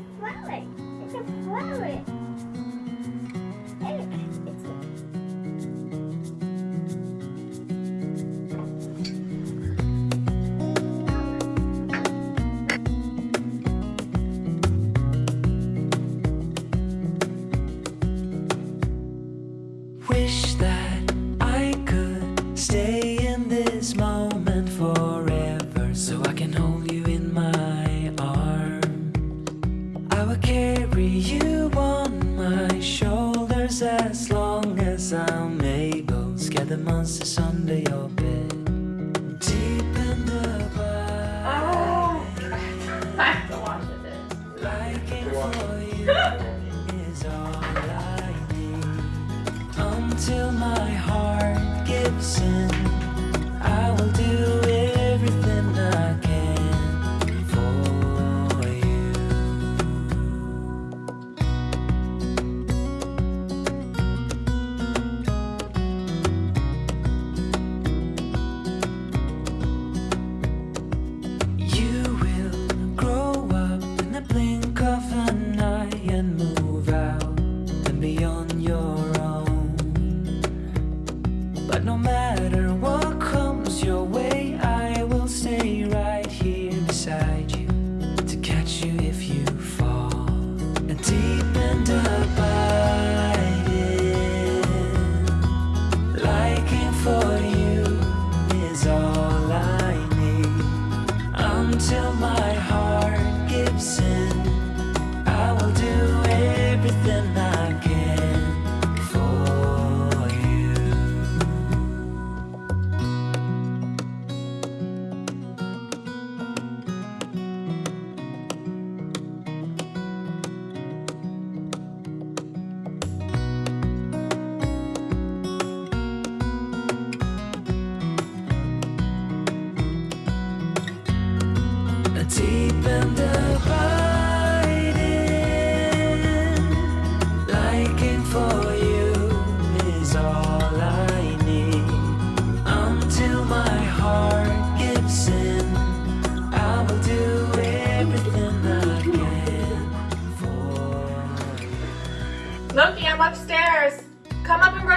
can a flower. It's a smell I'm able. Scare the monsters under your bed.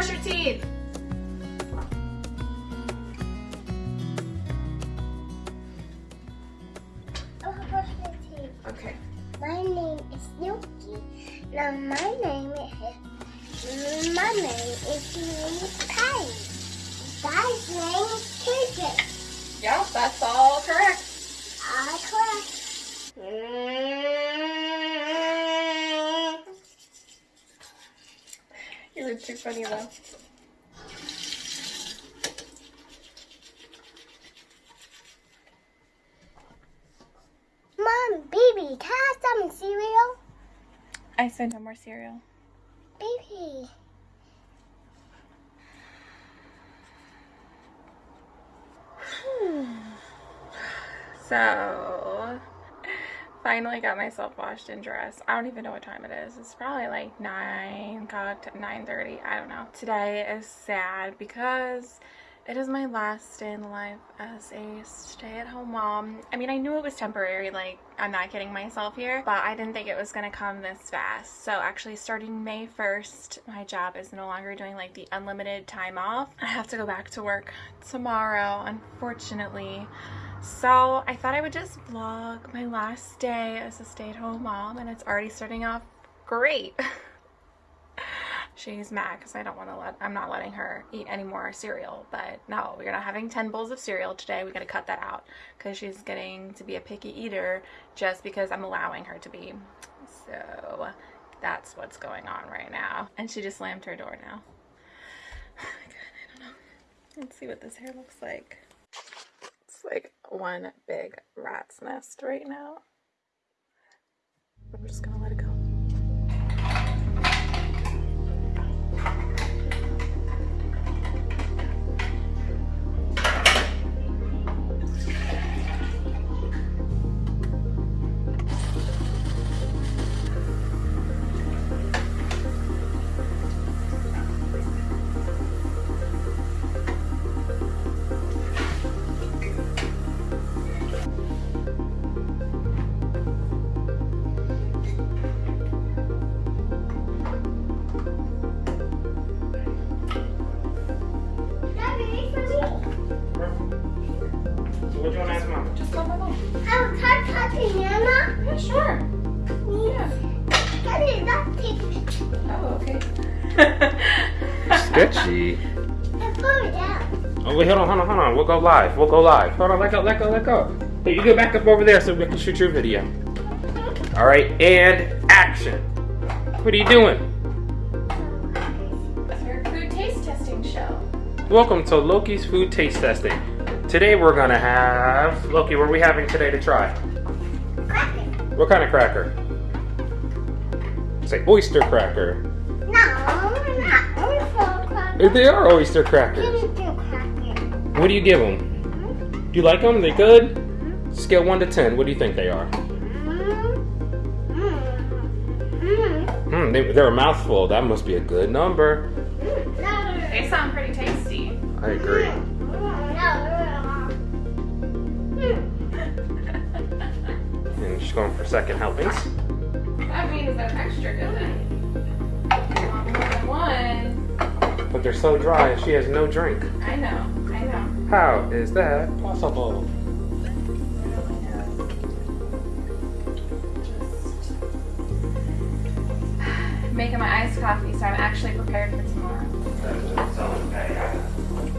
Brush your teeth. Were too funny though. Mom, baby, can I have some cereal? I said no more cereal. Baby. So, finally got myself washed and dressed. I don't even know what time it is. It's probably like 9, got to 9.30. I don't know. Today is sad because it is my last day in life as a stay-at-home mom. I mean, I knew it was temporary, like, I'm not kidding myself here, but I didn't think it was gonna come this fast. So actually starting May 1st, my job is no longer doing like the unlimited time off. I have to go back to work tomorrow, unfortunately. So I thought I would just vlog my last day as a stay-at-home mom and it's already starting off great. She's mad because I don't want to let, I'm not letting her eat any more cereal. But no, we're not having 10 bowls of cereal today. We got to cut that out because she's getting to be a picky eater just because I'm allowing her to be. So that's what's going on right now. And she just slammed her door now. Oh my god, I don't know. Let's see what this hair looks like. Like one big rat's nest right now. I'm just gonna let it go. Put it down. Oh wait, hold on, hold on, hold on. We'll go live. We'll go live. Hold on, let go, let go, let go. Hey, you go back up over there so we can shoot your video. All right, and action. What are you doing? Your food taste testing show. Welcome to Loki's food taste testing. Today we're gonna have Loki. What are we having today to try? Crack it. What kind of cracker? Say oyster cracker. They are oyster Give crackers. me two crackers. What do you give them? Do you like them? They good? Scale one to ten. What do you think they are? Mm. They, they're a mouthful. That must be a good number. They sound pretty tasty. I agree. And she's going for second helpings. That means they're extra good. Want But they're so dry, and she has no drink. I know, I know. How is that possible? Making my iced coffee, so I'm actually prepared for tomorrow.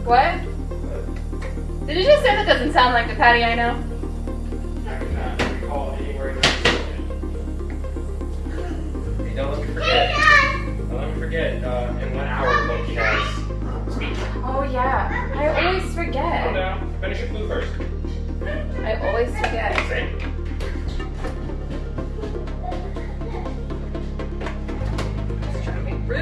What? Did you just say that doesn't sound like the patty I know? Don't let me forget. Don't let me forget. Uh, in one hour, Loki has speech. Oh yeah, I always Calm forget. down. Finish your food first. I always forget. Same. Just trying to be rude.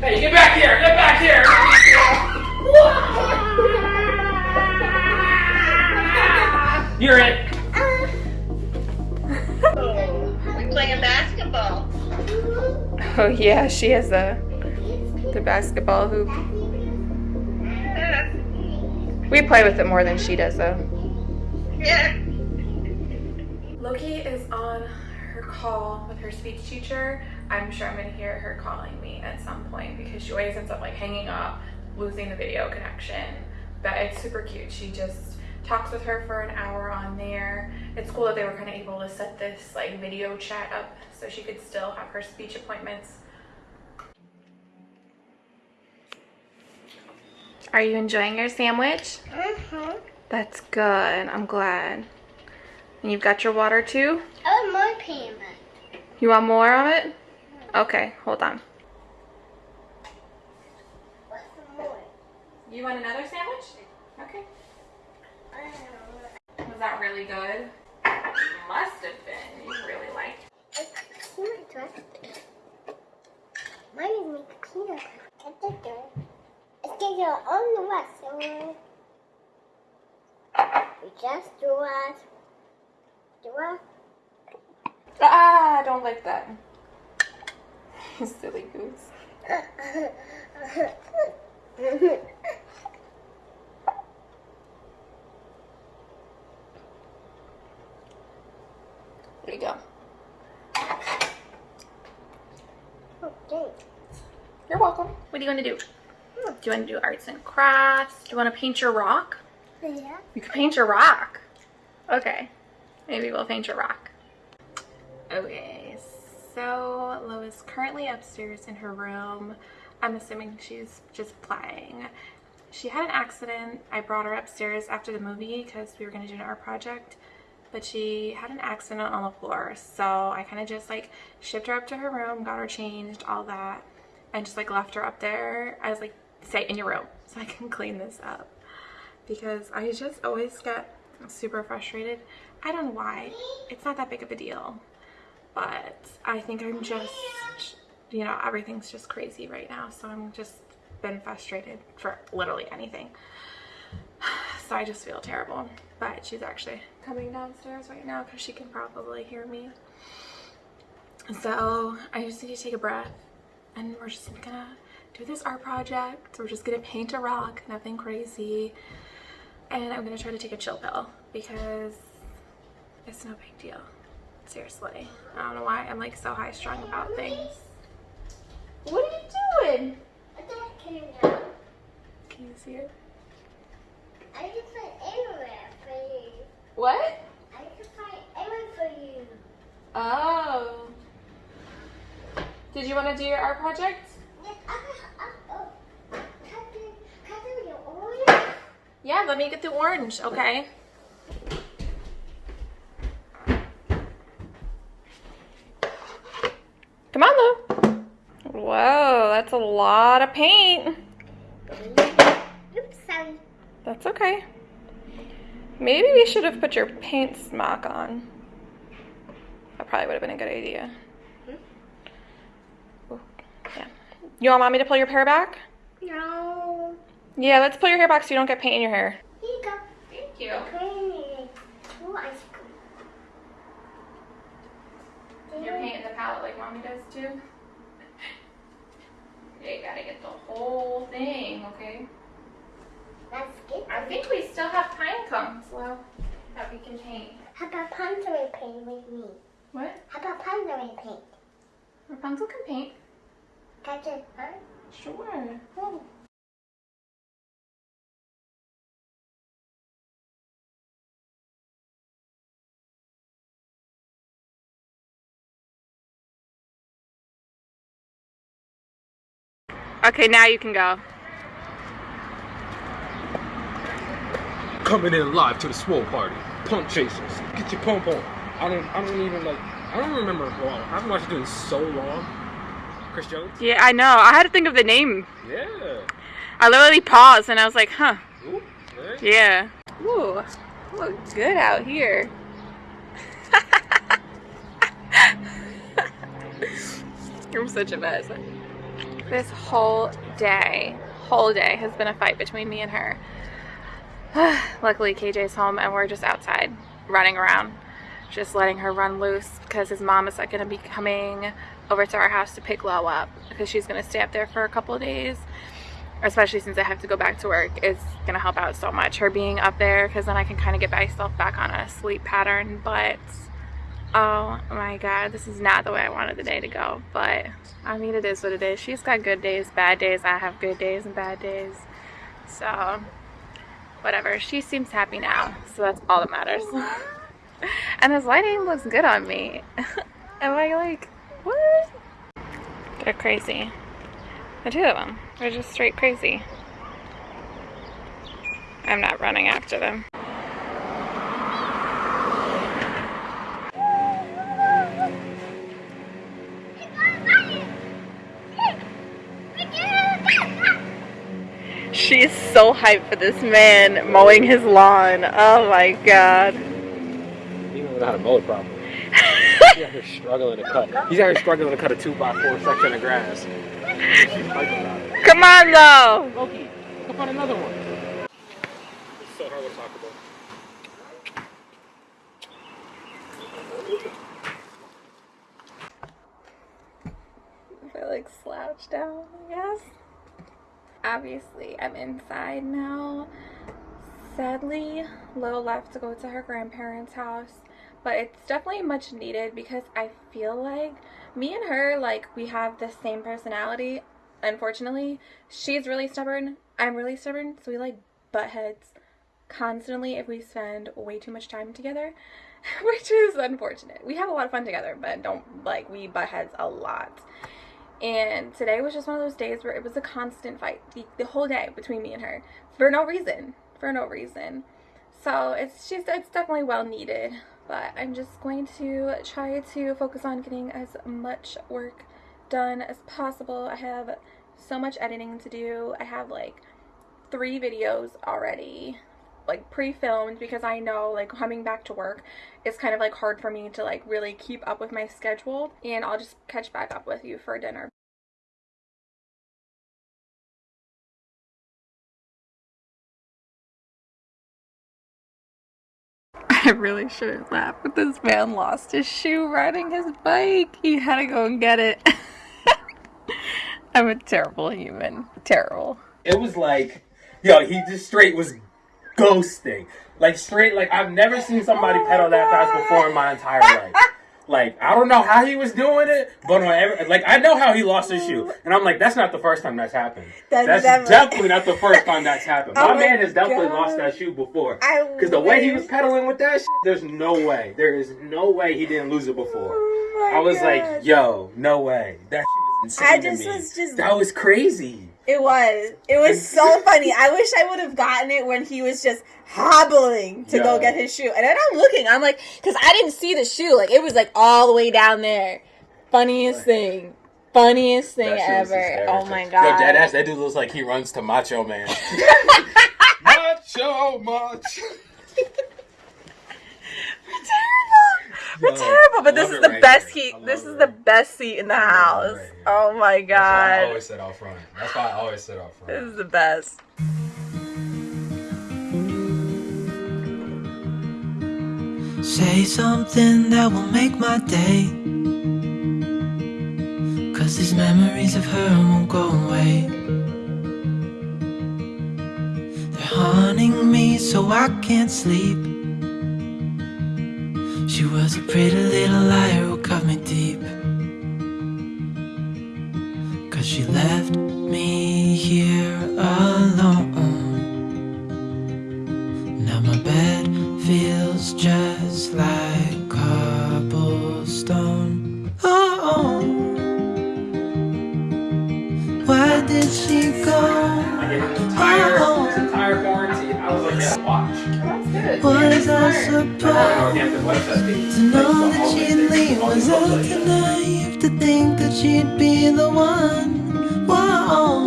Hey! Get back here! Oh yeah, she has the the basketball hoop. We play with it more than she does though. Yeah. Loki is on her call with her speech teacher. I'm sure I'm gonna hear her calling me at some point because she always ends up like hanging up, losing the video connection. But it's super cute. She just talks with her for an hour on there. It's cool that they were kind of able to set this like video chat up so she could still have her speech appointments. Are you enjoying your sandwich? Mm-hmm. That's good. I'm glad. And you've got your water too? Oh, my payment. You want more of it? Okay, hold on. What's more? You want another sandwich? Okay. I don't know. Was that really good? Must have been. You really liked it. It's peanut dressing. Mine is make peanut dressing. It's good. It's get your own restaurant. We just do it. Do it. Ah, I don't like that. You silly goose. There you go. okay. You're welcome. What do you want to do? Do you want to do arts and crafts? Do you want to paint your rock? Yeah. You can paint your rock. Okay. Maybe we'll paint your rock. Okay, so Lo is currently upstairs in her room. I'm assuming she's just playing. She had an accident. I brought her upstairs after the movie because we were going to do an art project. But she had an accident on the floor. So I kind of just like shipped her up to her room, got her changed, all that. And just like left her up there. I was like, stay in your room so I can clean this up because I just always get super frustrated. I don't know why. It's not that big of a deal. But I think I'm just, you know, everything's just crazy right now. So I'm just been frustrated for literally anything. So I just feel terrible. But she's actually coming downstairs right now because she can probably hear me. So I just need to take a breath and we're just gonna do this art project. We're just gonna paint a rock, nothing crazy. And I'm gonna try to take a chill pill because it's no big deal. Seriously. I don't know why I'm like so high strung about things. What are you doing? I just came down. Can you see it? I just put everywhere for you. What? I just put everywhere for you. Oh. Did you want to do your art project? Yes, I, oh, can I do, can I your orange? Yeah, let me get the orange, okay? Come on, Lou. Whoa, that's a lot of paint. Oops, sorry. That's okay. Maybe we should have put your paint smock on. That probably would have been a good idea. Ooh, yeah. You want mommy to pull your hair back? No. Yeah, let's pull your hair back so you don't get paint in your hair. Here you go. Thank you. Creamy. Ooh, ice cream. You're painting the palette like mommy does too. Yeah, you gotta get the whole thing, okay? That's good. I think we still have pine cones well that we can paint. How about pondering paint with me? What? How about pondering paint? Rapunzel can paint. Got it, huh? Sure. Oh. Okay, now you can go. Coming in live to the swole party. Pump chasers. Get your pump on. I don't I don't even like I don't remember well, I haven't watched it in so long. Chris Jones? Yeah, I know. I had to think of the name. Yeah. I literally paused and I was like, huh. Ooh, right? Yeah. Ooh, look good out here. I'm such a mess. This whole day, whole day has been a fight between me and her. Luckily, KJ's home and we're just outside running around, just letting her run loose because his mom is like going to be coming over to our house to pick Lo up because she's going to stay up there for a couple of days especially since I have to go back to work, It's gonna help out so much. Her being up there, because then I can kind of get myself back on a sleep pattern. But oh my god, this is not the way I wanted the day to go. But I mean, it is what it is. She's got good days, bad days. I have good days and bad days. So whatever. She seems happy now, so that's all that matters. and this lighting looks good on me. Am I like what? They're crazy. The two of them. They're just straight crazy. I'm not running after them. She's so hyped for this man mowing his lawn. Oh my god. He don't know how to mow it. He's out here struggling to cut. He's out here struggling to cut a two by four section of grass. She's about it. Come on though. Loki, come on another one. It's so hard to talk about. I like slouch down, I guess. Obviously, I'm inside now. Sadly, Lo left to go to her grandparents' house, but it's definitely much needed because I feel like me and her, like, we have the same personality. Unfortunately, she's really stubborn. I'm really stubborn, so we like butt heads constantly if we spend way too much time together, which is unfortunate. We have a lot of fun together, but don't like we butt heads a lot. And today was just one of those days where it was a constant fight the, the whole day between me and her for no reason, for no reason. So it's just it's definitely well needed, but I'm just going to try to focus on getting as much work done as possible. I have so much editing to do. I have like three videos already like pre-filmed because I know like coming back to work it's kind of like hard for me to like really keep up with my schedule and I'll just catch back up with you for dinner. I really shouldn't laugh, but this man lost his shoe riding his bike. He had to go and get it. I'm a terrible human. Terrible. It was like, yo, he just straight was ghosting. Like straight, like I've never seen somebody pedal that fast before in my entire life. Like I don't know how he was doing it, but on every, like I know how he lost his shoe, and I'm like, that's not the first time that's happened. That's That's, never- definitely not the first time that's happened. Oh my, man has definitely God. lost that shoe before. Because the way he was pedaling with that shit, there's no way. There is no way he didn't lose it before. Oh I was God. like, yo, no way. That shit was insane. I to just me. was just- That was crazy. It was. It was so funny. I wish I would have gotten it when he was just hobbling to go get his shoe. And then I'm looking, I'm like, because I didn't see the shoe. Like, it was like all the way down there. Funniest thing. Funniest thing That shit was ever. Oh my God. Yo, deadass, that dude looks like he runs to Macho Man. Macho, macho. We're Yo, terrible, but this is the right best here. seat. This is it the right best seat in the house. right. Oh my That's why I always sit out front. That's why I always sit out front. This is the best. Say something that will make my day. Cause these memories of her won't go away. They're haunting me so I can't sleep. She was a pretty little liar who cut me deep. Cause she left me here alone. Was I supposed to know that she'd leave? Was I too naive to think that she'd be the one? Whoa.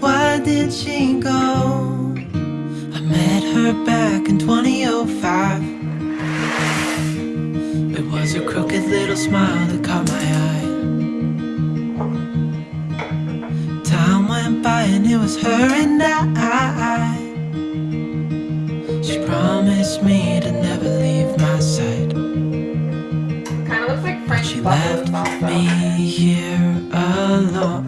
Why did she go? I met her back in 2005. It was a crooked little smile that caught my eye. Time went by and it was her and I. She promised me to never leave my side. Kind of looks like French She left me here alone.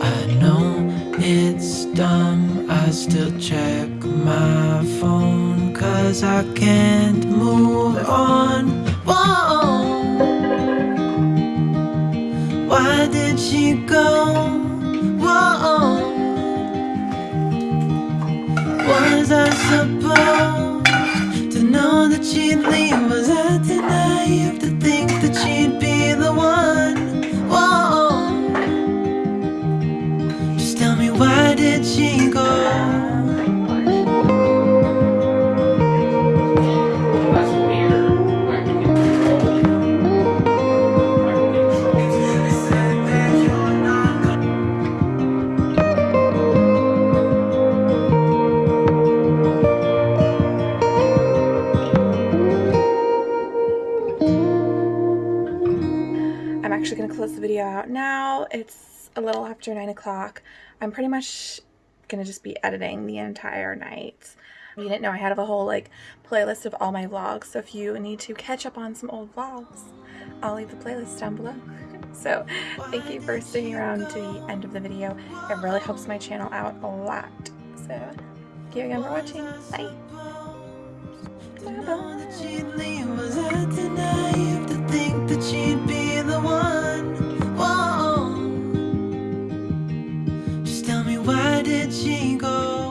I know it's dumb, I still check my phone. Cause I can't move on. After 9 o'clock. I'm pretty much going to just be editing the entire night. You didn't know I had a whole like playlist of all my vlogs, so if you need to catch up on some old vlogs, I'll leave the playlist down below. So thank you for sticking around to the end of the video. It really helps my channel out a lot. So thank you again for watching. Bye. Bye-bye. Did she go?